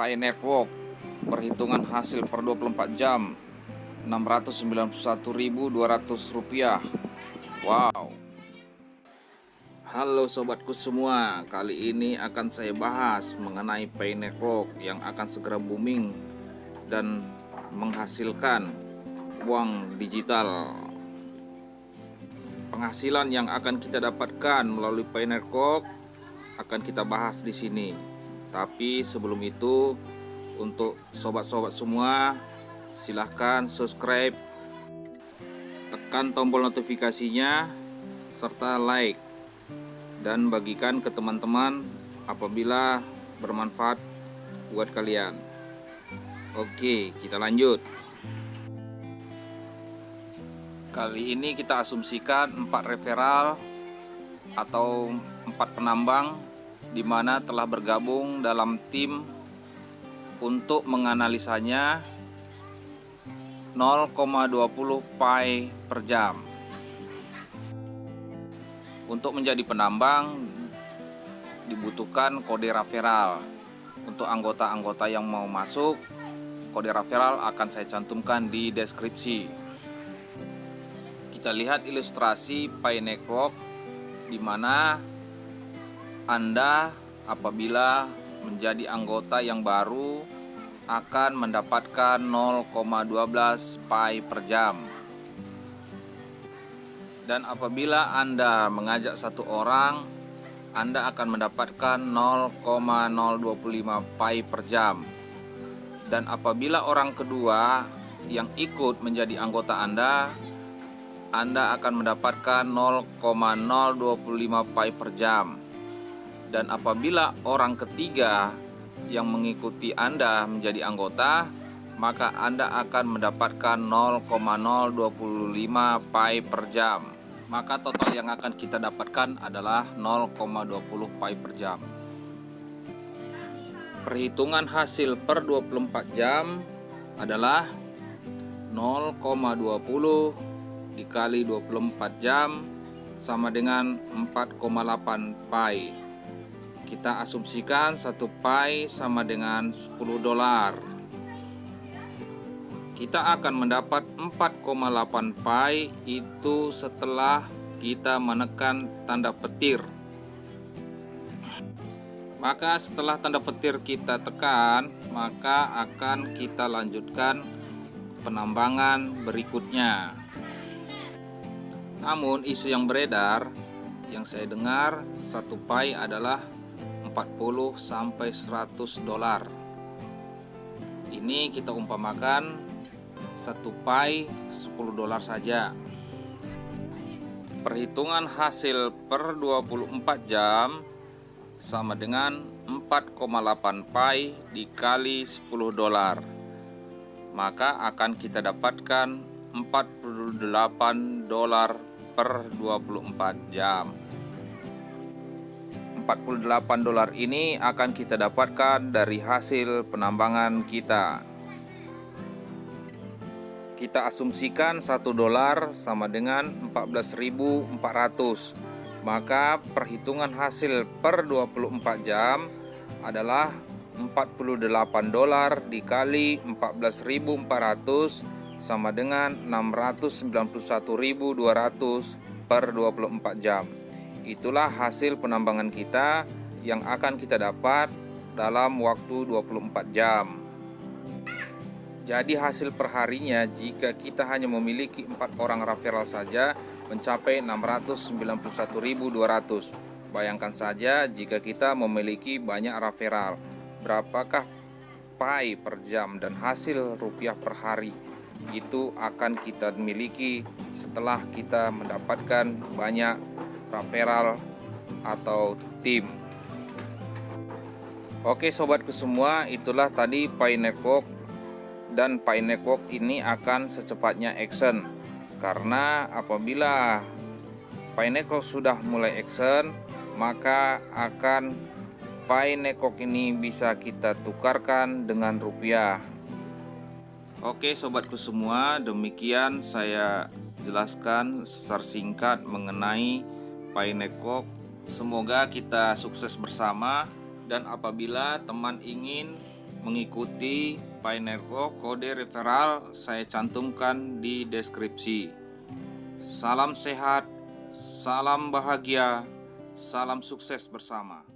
Pi Network. Perhitungan hasil per 24 jam 691.200 rupiah. Wow. Halo sobatku semua kali ini akan saya bahas mengenai Pi Network yang akan segera booming dan menghasilkan uang digital. Penghasilan yang akan kita dapatkan melalui Pi Network akan kita bahas di sini tapi sebelum itu untuk sobat-sobat semua silahkan subscribe tekan tombol notifikasinya serta like dan bagikan ke teman-teman apabila bermanfaat buat kalian. Oke kita lanjut. Kali ini kita asumsikan empat referral atau empat penambang di mana telah bergabung dalam tim untuk menganalisanya 0,20 pi per jam. Untuk menjadi penambang dibutuhkan kode referral. Untuk anggota-anggota yang mau masuk, kode referral akan saya cantumkan di deskripsi. Kita lihat ilustrasi Pi Network di mana anda apabila menjadi anggota yang baru akan mendapatkan 0,12 pi per jam. Dan apabila Anda mengajak satu orang, Anda akan mendapatkan 0,025 pi per jam. Dan apabila orang kedua yang ikut menjadi anggota Anda, Anda akan mendapatkan 0,025 pi per jam dan apabila orang ketiga yang mengikuti Anda menjadi anggota maka Anda akan mendapatkan 0,025 pi per jam. Maka total yang akan kita dapatkan adalah 0,20 pi per jam. Perhitungan hasil per 24 jam adalah 0,20 dikali 24 jam sama dengan 4,8 pi kita asumsikan satu pi sama dengan 10 dolar. Kita akan mendapat 4,8 pi itu setelah kita menekan tanda petir. Maka setelah tanda petir kita tekan maka akan kita lanjutkan penambangan berikutnya. Namun isu yang beredar yang saya dengar satu pi adalah 40 sampai 100 dolar. Ini kita umpamakan satu pi 10 dolar saja. Perhitungan hasil per 24 jam sama dengan 4,8 pi dikali 10 dolar. Maka akan kita dapatkan 48 dolar per 24 jam. 48 dolar ini akan kita dapatkan dari hasil penambangan kita. Kita asumsikan 1 dolar sama dengan 14.400 maka perhitungan hasil per 24 jam adalah 48 dolar dikali 14.400 sama dengan 691.200 per 24 jam Itulah hasil penambangan kita yang akan kita dapat dalam waktu 24 jam. Jadi hasil perharinya jika kita hanya memiliki empat orang referral saja mencapai 691.200. Bayangkan saja jika kita memiliki banyak referral, berapakah pi per jam dan hasil rupiah per hari itu akan kita miliki setelah kita mendapatkan banyak referral atau tim. Oke sobatku semua itulah tadi Pi Network. Dan Pi Network ini akan secepatnya action. Karena apabila Pi Network sudah mulai action maka akan Pi Network ini bisa kita tukarkan dengan rupiah. Oke sobatku semua demikian saya jelaskan secara singkat mengenai Pi Network. Semoga kita sukses bersama dan apabila teman ingin mengikuti Network kode referral saya cantumkan di deskripsi. Salam sehat, salam bahagia, salam sukses bersama.